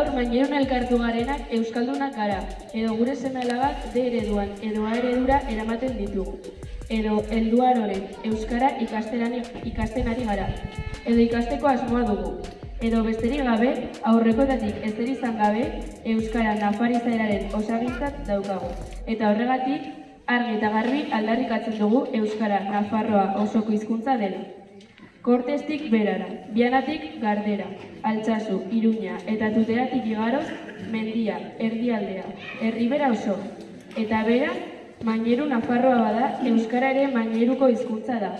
Gaur mainerun elkartu garenak euskaldunak gara, edo gure seme alabak D ereduan edo A eredura eramaten ditugu. Edo helduaroren euskara ikasterani, ikastenari gara. Edo ikasteko asmoa dugu. Edo besterik gabe, aurrekotatik ezer izan gabe, euskara nafarizaeraren osagintzat daukagu. Eta horregatik, argi eta garbi aldarrikatzen dugu euskara nafarroa osoko hizkuntza dela. Kortestik berara, bianatik gardera, altsasu, iruña eta tuteratik igaroz, mendia, erdialdea, herribera oso. Eta bera, maineru nafarroa bada, euskara ere maineruko hizkuntza da.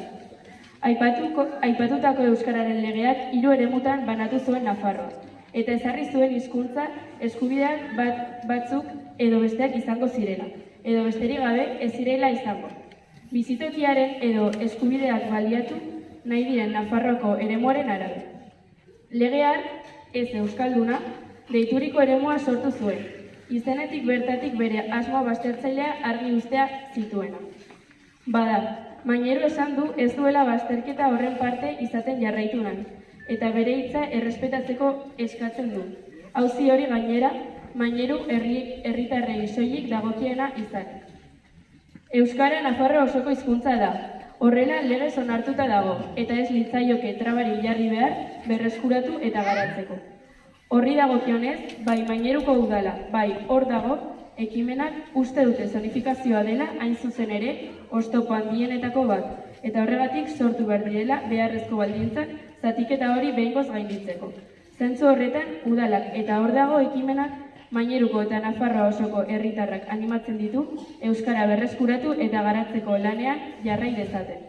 Aipatuko, aipatutako euskararen legeak hiru eremutan banatu zuen Nafarroa. Eta ezarri zuen hizkuntza eskubideak bat, batzuk edo besteak izango zirela. Edo besterik gabe ez zirela izango. Bizitokiaren edo eskubideak baliatu nahi diren Nafarroako eremuaren arabe. Legean, ez euskalduna, deituriko eremua sortu zuen. Izenetik bertatik bere asmoa baztertzailea argi ustea zituena. Bada, mainero esan du ez duela bazterketa horren parte izaten jarraitu nahi, eta bere hitza errespetatzeko eskatzen du. Auzi hori gainera, maineru herri, herritarrei soilik dagokiena izan. Euskara Nafarro osoko hizkuntza da. Horrela legez onartuta dago, eta ez litzaioke trabari jarri behar berreskuratu eta garatzeko. Horri dagokionez, bai maineruko udala, bai hor dago, ekimenak uste dute zonifikazioa dela hain zuzen ere oztopo handienetako bat, eta horregatik sortu behar direla beharrezko baldintzak zatiketa hori behingoz gainditzeko. Zentzu horretan, udalak eta hor dago ekimenak Maineruko eta Nafarroa osoko herritarrak animatzen ditu euskara berreskuratu eta garatzeko lanean jarrai dezaten.